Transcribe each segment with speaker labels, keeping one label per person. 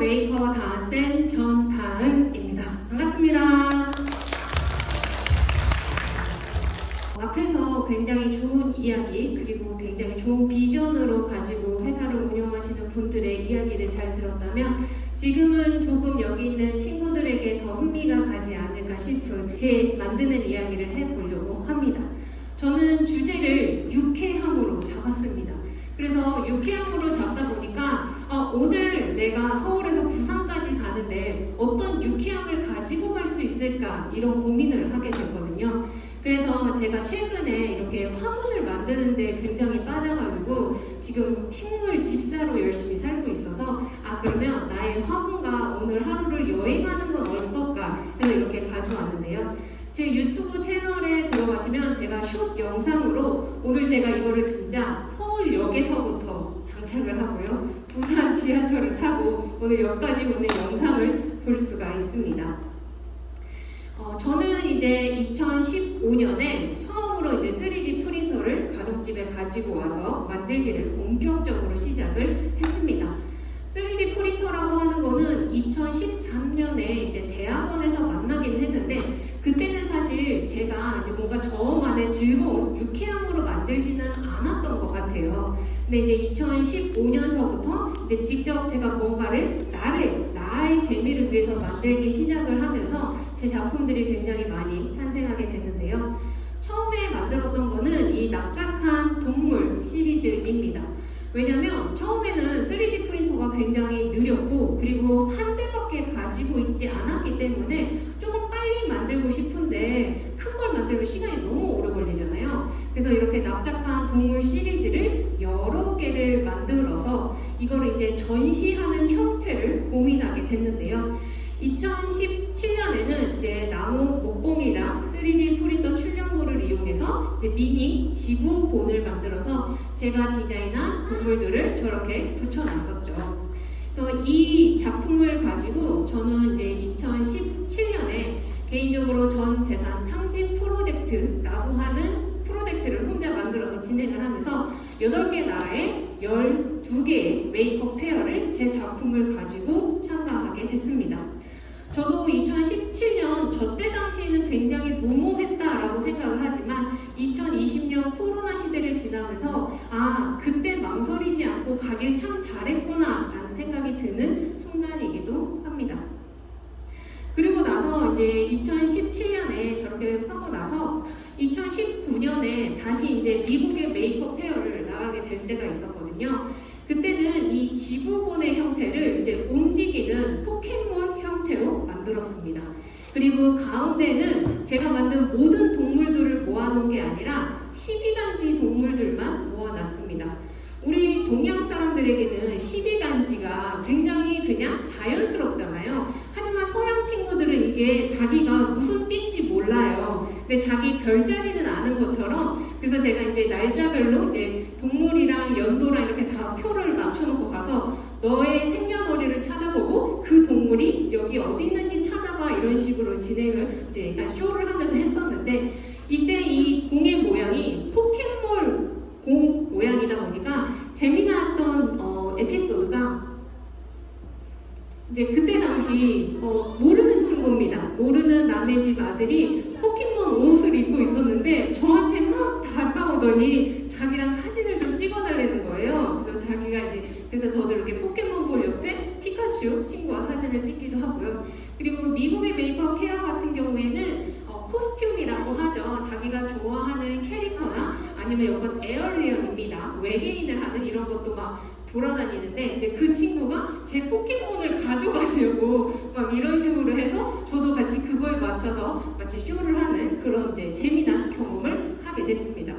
Speaker 1: 메이커 다은쌤 전다은입니다. 반갑습니다. 앞에서 굉장히 좋은 이야기 그리고 굉장히 좋은 비전으로 가지고 회사를 운영하시는 분들의 이야기를 잘 들었다면 지금은 조금 여기 있는 친구들에게 더 흥미가 가지 않을까 싶은 제 만드는 이야기를 해보려고 합니다. 저는 주제를 유쾌함으로 잡았습니다. 그래서 유쾌함으로 잡다 보니까 어, 오늘 내가 서울 어떤 유쾌함을 가지고 갈 수 있을까 이런 고민을 하게 됐거든요. 그래서 제가 최근에 이렇게 화분을 만드는데 굉장히 빠져가지고 지금 식물 집사로 열심히 살고 있어서 아 그러면 나의 화분과 오늘 하루를 여행하는 건 어떨까 해서 이렇게 가져왔는데요. 제 유튜브 채널에 들어가시면 제가 숏 영상으로 오늘 제가 이거를 진짜 서울역에서부터 장착을 하고요. 부산 지하철을 타고 오늘 역까지 오는 영상을 볼 수가 있습니다. 어, 저는 이제 2015년에 처음으로 이제 3D 프린터를 가정집에 가지고 와서 만들기를 본격적으로 시작을 했습니다. 3D 프린터라고 하는 거는 2013년에 이제 대학원에서 만나긴 했는데 그때는 사실 제가 이제 뭔가 저만의 즐거운 유쾌함으로 만들지는 않았던 것 같아요. 근데 이제 2015년서부터 이제 직접 제가 뭔가를 나를 재미를 위해서 만들기 시작을 하면서 제 작품들이 굉장히 많이 탄생하게 됐는데요. 처음에 만들었던 거는 이 납작한 동물 시리즈입니다. 왜냐면 처음에는 3D 프린터가 굉장히 느렸고 그리고 한 대밖에 가지고 있지 않았기 때문에 조금 빨리 만들고 싶은데 큰 걸 만들면 시간이 너무 오래 걸리잖아요. 그래서 이렇게 납작한 동물 시리즈를 여러 개를 만들어서 이걸 이제 전시하는 형태를 고민하게 됐는데요. 2017년에는 이제 나무 목봉이랑 3D 프린터 출력물을 이용해서 이제 미니 지구본을 만들어서 제가 디자인한 동물들을 저렇게 붙여놨었죠. 그래서 이 작품을 가지고 저는 이제 2017년에 개인적으로 전 재산 탕진 프로젝트라고 하는 프로젝트를 혼자 만들어서 진행을 하면서 8개 나라에 12개의 메이크업 페어를 제 작품을 가지고 참가하게 됐습니다. 저도 2017년 저때 당시에는 굉장히 무모했다라고 생각을 하지만 2020년 코로나 시대를 지나면서 아 그때 망설이지 않고 가길 참 잘했구나 라는 생각이 드는 순간이기도 합니다. 그리고 나서 이제 2017년에 저렇게 하고 나서 2019년에 다시 이제 미국의 메이크업 페어를 나가게 될 때가 있었거든요. 그때는 이 지구본의 형태를 이제 움직이는 포켓몬 형태로 만들었습니다. 그리고 가운데는 제가 만든 모든 동물들을 모아놓은 게 아니라 12간지 동물들만 모아놨습니다. 우리 동양 사람들에게는 12간지가 굉장히 그냥 자연스럽잖아요. 하지만 서양 친구들은 이게 자기가 무슨 몰라요. 근데 자기 별자리는 아는 것처럼 그래서 제가 이제 날짜별로 이제 동물이랑 연도랑 이렇게 다 표를 맞춰놓고 가서 너의 생년월일을 찾아보고 그 동물이 여기 어디 있는지 찾아봐 이런 식으로 진행을 이제 쇼를 하면서 했었는데 이때 이 공의 모양이 포켓몬 공 모양이다 보니까 재미났던 어, 에피소드가 이제 그때 당시 어, 모르는 친구입니다. 모르는 남의 집 아들이 다가오더니 자기랑 사진을 좀 찍어달라는 거예요. 그래서 자기가 이제 그래서 저도 이렇게 포켓몬볼 옆에 피카츄 친구와 사진을 찍기도 하고요. 그리고 미국의 Maker Faire 같은 경우에는 어, costume이라고 하죠. 자기가 좋아하는 캐릭터나 아니면 이건 alien입니다. 외계인을 하는 이런 것도 막 돌아다니는데 이제 그 친구가 제 포켓몬을 가져가려고 막 이런 식으로 해서 저도 같이 그거에 맞춰서 마치 쇼를 하는 그런 이제 재미난 경험을 하게 됐습니다.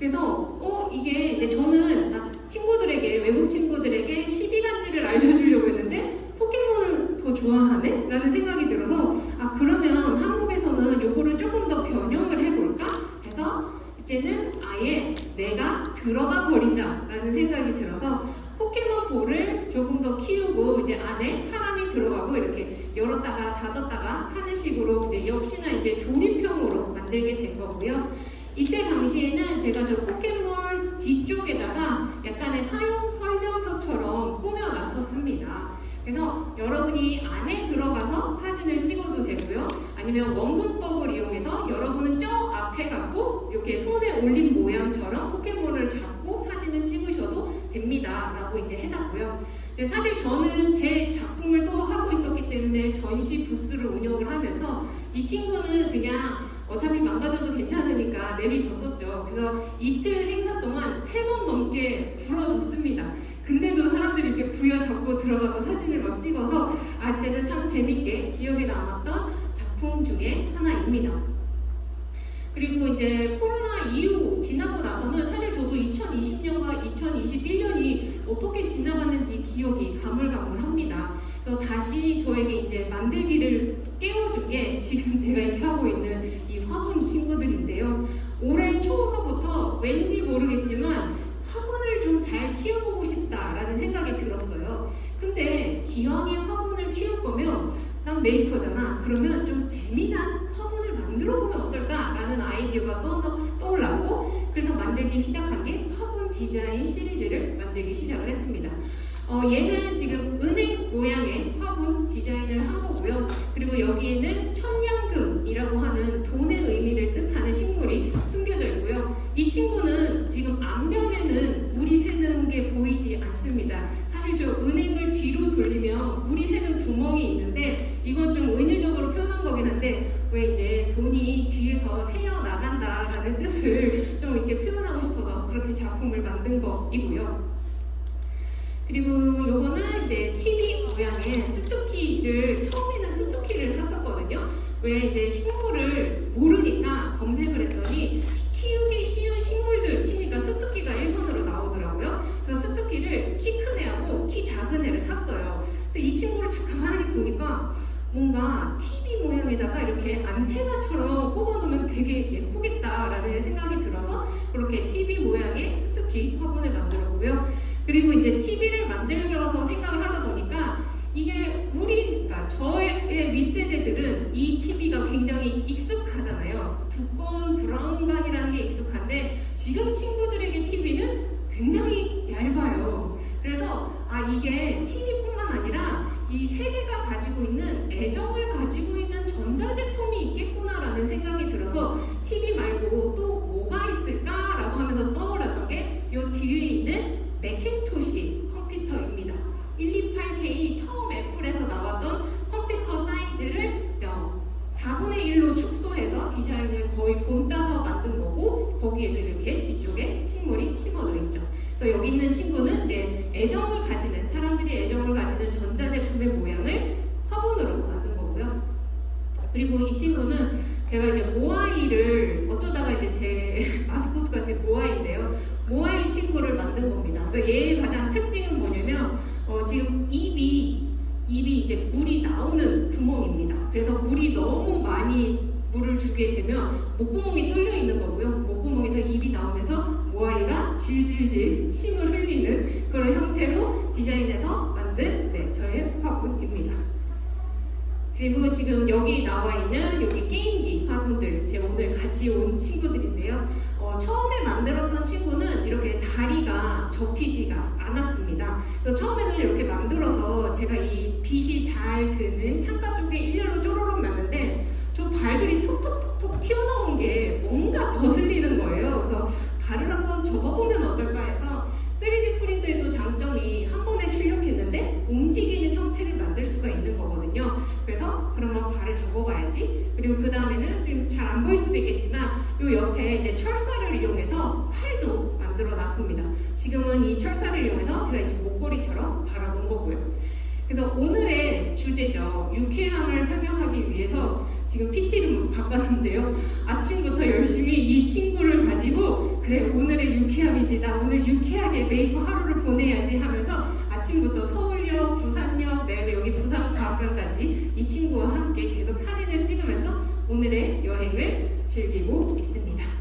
Speaker 1: 그래서 어 이게 이제 저는 친구들에게 외국 친구들에게 12가지를 알려주려고 했는데 포켓몬을 더 좋아하네? 라는 생각이 들어서 아 그러면 한국에서는 요거를 조금 더 변형을 해볼까? 해서 이제는 아예 내가 들어가 버리자 라는 생각이 들어서 포켓몬 볼을 조금 더 키우고 이제 안에 사람이 들어가고 이렇게 열었다가 닫았다가 하는 식으로 이제 역시나 이제 조립형으로 만들게 된 거고요. 이때 당시에는 제가 저 포켓몬 뒤쪽에다가 약간의 사용 설명서처럼 꾸며놨었습니다. 그래서 여러분이 안에 들어가서 사진을 찍어도 되고요. 아니면 원근법을 이용해서 여러분은 저 앞에 가고 이렇게 손에 올린 모양처럼 포켓몬을 잡고 사진을 찍으셔도 됩니다. 라고 이제 해놨고요. 근데 사실 저는 제 작품을 또 하고 있었기 때문에 전시 부스를 운영을 하면서 이 친구는 그냥 어차피 망가져도 괜찮으니까 내비뒀었죠. 그래서 이틀 행사 동안 세 번 넘게 부러졌습니다. 근데도 사람들이 이렇게 부여잡고 들어가서 사진을 막 찍어서 아 때도 참 재밌게 기억에 남았던 작품 중에 하나입니다. 그리고 이제 코로나 이후 지나고 나서는 사실 저도 2020년과 2021년이 어떻게 지나갔는지 기억이 가물가물합니다. 그래서 다시 저에게 이제 만들기를 깨워준 게 지금 제가 이렇게 하고 있는 이 화분 친구들인데요. 올해 초서부터 왠지 모르겠지만 화분을 좀 잘 키워보고 싶다라는 생각이 들었어요. 근데 기왕에 화분을 키울 거면 난 메이커잖아. 그러면 좀 재미난 화분을 만들어 보면 어떨까라는 아이디어가 떠, 떠올랐고 그래서 만들기 시작한 게 화분 디자인 시리즈를 만들기 시작을 했습니다. 어, 얘는 지금 은행 모양의 화분 디자인을 한 거고요. 그리고 여기에는 천냥금이라고 하는 돈 그리고 요거는 이제 TV 모양의 스투키를 처음에는 스투키를 샀었거든요. 왜 이제 식물을 모르니까 검색을 했더니 키우기 쉬운 식물들 치니까 스투키가 1번으로 나오더라고요. 그래서 스투키를 키 큰 애하고 키 작은 애를 샀어요. 근데 이 친구를 가만히 보니까 뭔가 TV 모양에다가 이렇게 안테나처럼 꼽아놓으면 되게 예쁘겠다라는 생각이 들어서 그렇게 TV 모양의 스투키 화분을 만들었고요. 그리고 이제 TV를 만들어서 생각을 하다 보니까 이게 우리, 그러니까 저의 윗세대들은 이 TV가 굉장히 익숙하잖아요. 두꺼운 브라운관이라는 게 익숙한데 지금 친구들에게 TV는 굉장히 있는 친구는 이제 애정을 가지는 사람들이 애정을 가지는 전자제품의 모양을 화분으로 만든 거고요. 그리고 이 친구는 제가 이제 모아이를 어쩌다가 이제 제 마스코트가 제 모아이인데요. 모아이 친구를 만든 겁니다. 그래서 얘의 가장 특징은 뭐냐면 어, 지금 입이 입이 이제 물이 나오는 구멍입니다. 그래서 물이 너무 많이 물을 주게 되면 목구멍이 뚫려 있는 거고요. 목구멍에서 입이 나오면서 모아이가 질질질 침을 흘리는 그런 형태로 디자인해서 만든 네, 저의 화분입니다. 그리고 지금 여기 나와 있는 여기 게임기 화분들 제 오늘 같이 온 친구들인데요. 어, 처음에 만들었던 친구는 이렇게 다리가 접히지가 않았습니다. 처음에는 이렇게 만들어서 제가 이 빛이 잘 드는 창가 쪽에 일렬로 쪼로록 목걸이처럼 달아놓은 거고요. 그래서 오늘의 주제죠. 유쾌함을 설명하기 위해서 지금 PT를 바꿨는데요. 아침부터 열심히 이 친구를 가지고 그래 오늘의 유쾌함이지 나 오늘 유쾌하게 메이커 하루를 보내야지 하면서 아침부터 서울역, 부산역, 내가 여기 부산과학관까지 이 친구와 함께 계속 사진을 찍으면서 오늘의 여행을 즐기고 있습니다.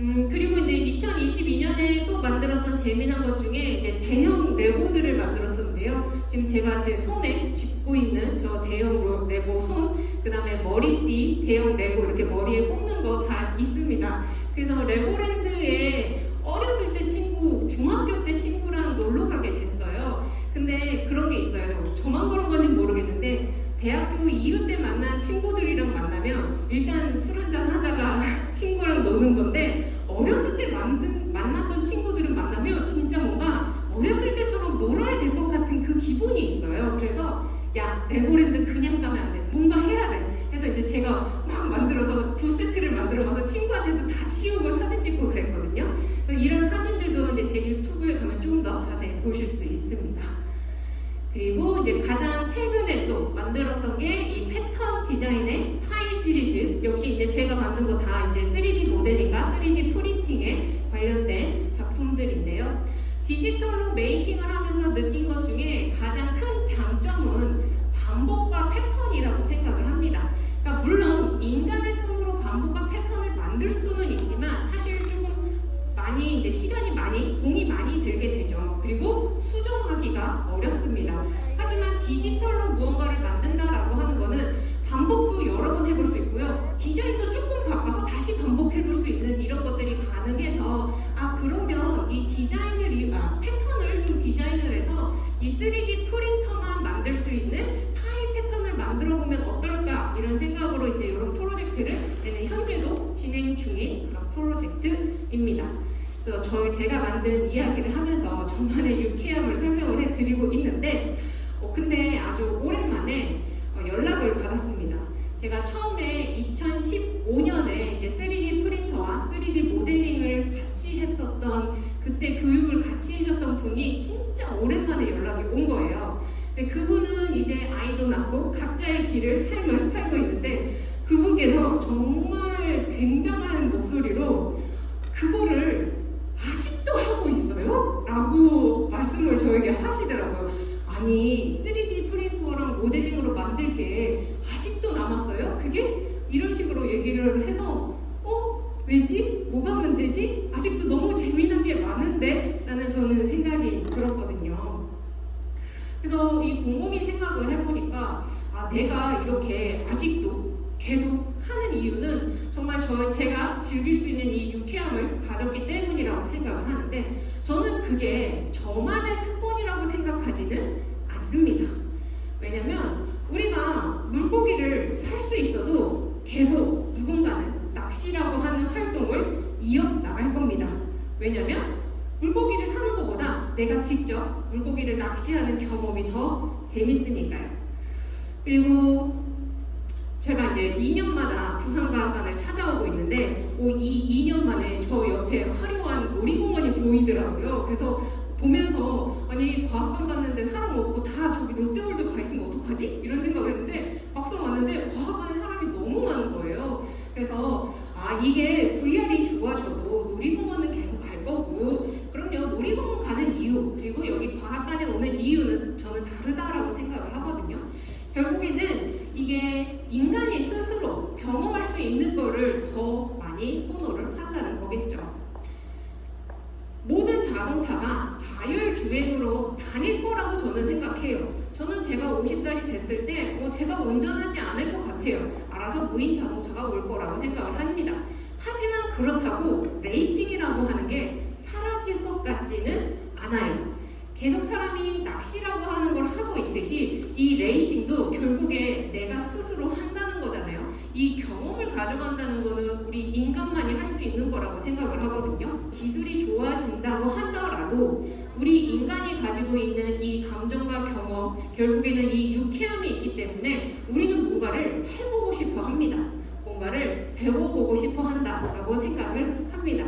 Speaker 1: 음, 그리고 이제 2022년에 또 만들었던 재미난 것 중에 이제 대형 레고들을 만들었었는데요. 지금 제가 제 손에 짚고 있는 저 대형 레고 손, 그 다음에 머리띠, 대형 레고 이렇게 머리에 꽂는 거 다 있습니다. 그래서 레고랜드에 어렸을 때 친구, 중학교 때 친구랑 놀러 가게 됐어요. 저만 그런 건지 모르겠는데 대학교 이후 때 만난 친구들이랑 만나면 일단 술 한잔 하자가 친구랑 노는 건데 어렸을 때 만든, 만났던 친구들은 만나면 진짜 뭔가 어렸을 때처럼 놀아야 될 것 같은 그 기분이 있어요. 그래서 야 레고랜드 그냥 가면 안 돼. 뭔가 해야 돼. 그래서 이제 제가 막 만들어서 두 세트를 만들어가서 친구한테도 다 씌우고 사진 찍고 그랬거든요. 이런 사진들도 이제 제 유튜브에 가면 좀 더 자세히 보실 수 있습니다. 그리고 이제 가장 최근에 또 만들었던 게 이 패턴 디자인의 타일 시리즈 역시 이제 제가 만든 거 다 이제 3D 모델링과 3D 프린팅에 관련된 작품들인데요. 디지털로 메이킹을 하면서 느낀 것 중에 가장 큰 만들 수 있는 타일 패턴을 만들어 보면 어떨까 이런 생각으로 이제 이런 프로젝트를 저는 현재도 진행 중인 그런 프로젝트입니다. 그래서 저희 제가 만든 이야기를 하면서 저만의 유쾌함을 설명을 해드리고 있는데 어, 근데 아주 오랜만에 어, 연락을 받았습니다. 제가 처음에 2015년에 이제 3D 프린터와 3D 모델링을 같이 했었던 그때 교육을 같이 해주셨던 분이 진짜 오랜만에 연락이 온 거예요. 근데 그분은 이제 아이도 낳고 각자의 길을 삶을 살고 있는데 그분께서 정말 굉장한 목소리로 그거를 아직도 하고 있어요? 라고 말씀을 저에게 하시더라고요. 아니 3D 프린터랑 모델링으로 만들 게 아직도 남았어요? 그게? 이런 식으로 얘기를 해서 어? 왜지? 뭐가 문제지? 아직도 너무 재미난 게 많은데? 라는 저는 생각이 들었거든요. 그래서 이 곰곰이 생각을 해보니까 아 내가 이렇게 아직도 계속 하는 이유는 정말 저 제가 즐길 수 있는 이 유쾌함을 가졌기 때문이라고 생각을 하는데 저는 그게 저만의 특권이라고 생각하지는 않습니다. 왜냐면 우리가 물고기를 살 수 있어도 계속 누군가는 낚시라고 하는 활동을 이어나갈 겁니다. 왜냐면 물고기를 사는 것보다 내가 직접 물고기를 낚시하는 경험이 더 재밌으니까요. 그리고 제가 이제 2년마다 부산과학관을 찾아오고 있는데 어, 이 2년 만에 저 옆에 화려한 놀이공원이 보이더라고요. 그래서 보면서 아니 과학관 갔는데 사람 없고 다 저기 롯데월드 가 있으면 어떡하지? 이런 생각을 했는데 막상 왔는데 과학관에 사람이 너무 많은 거예요. 그래서 아 이게 VR이 좋아져도 놀이공원은 계속 갈 거고 그럼요 놀이공원 가는 이유 그리고 여기 과학관에 오는 이유는 저는 다르다라고 생각을 하거든요. 결국에는 이게 인간이 스스로 경험할 수 있는 거를 더 많이 선호를 한다는 거겠죠. 모든 자동차가 자율주행으로 다닐 거라고 저는 생각해요. 저는 제가 50살이 됐을 때 어, 제가 운전하지 않을 것 같아요. 알아서 무인 자동차가 올 거라고 생각을 합니다. 하지만 그렇다고 레이싱이라고 하는 게 사라질 것 같지는 않아요. 계속 사람이 낚시라고 하는 걸 하고 있듯이 이 레이싱도 결국에 내가 스스로 한다는 거잖아요. 이 경험을 가져간다는 거는 우리 인간만이 할 수 있는 거라고 생각을 하거든요. 기술이 좋아진다고 하더라도 우리 인간이 가지고 있는 이 감정과 경험, 결국에는 이 유쾌함이 있기 때문에 우리는 뭔가를 해보고 싶어 합니다. 뭔가를 배워보고 싶어 한다라고 생각을 합니다.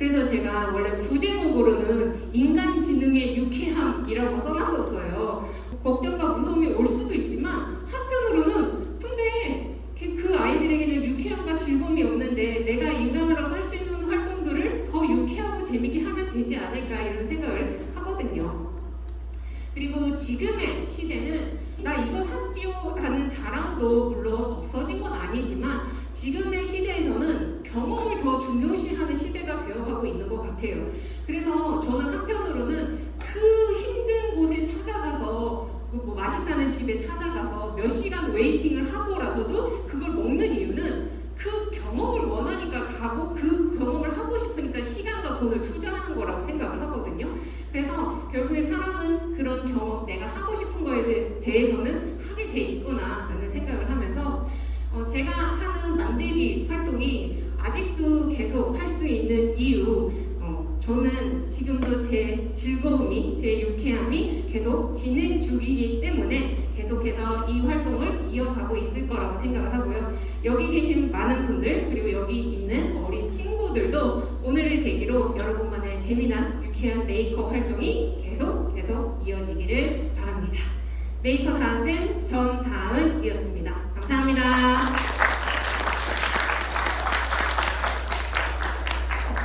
Speaker 1: 그래서 제가 원래 부제목으로는 인간지능의 유쾌함이라고 써놨었어요. 걱정과 무서움이 올 수도 있지만 한편으로는 근데 그- 그 아이들에게는 유쾌함과 즐거움이 없는데 내가 인간으로서 할 수 있는 활동들을 더 유쾌하고 재밌게 하면 되지 않을까 이런 생각을 하거든요. 그리고 지금의 시대는 나 이거 샀지요 라는 자랑도 물론 없어진 건 아니지만 지금의 시대에서는 경험을 더 중요시하는 시대가 되어가고 있는 것 같아요. 그래서 저는 한편으로는 그 힘든 곳에 찾아가서 그뭐 맛있다는 집에 찾아가서 몇 시간 웨이팅을 하고라서도 그걸 먹는 이유는 그 경험을 원하니까 가고 그 경험을 하고 싶으니까 시간과 돈을 투자하는 거라고 생각을 하거든요. 그래서 제 즐거움이 제 유쾌함이 계속 진행 중이기 때문에 계속해서 이 활동을 이어가고 있을 거라고 생각을 하고요. 여기 계신 많은 분들 그리고 여기 있는 어린 친구들도 오늘을 계기로 여러분만의 재미난 유쾌한 메이커 활동이 계속 계속 이어지기를 바랍니다. 메이커 다은쌤 전다은이었습니다. 감사합니다.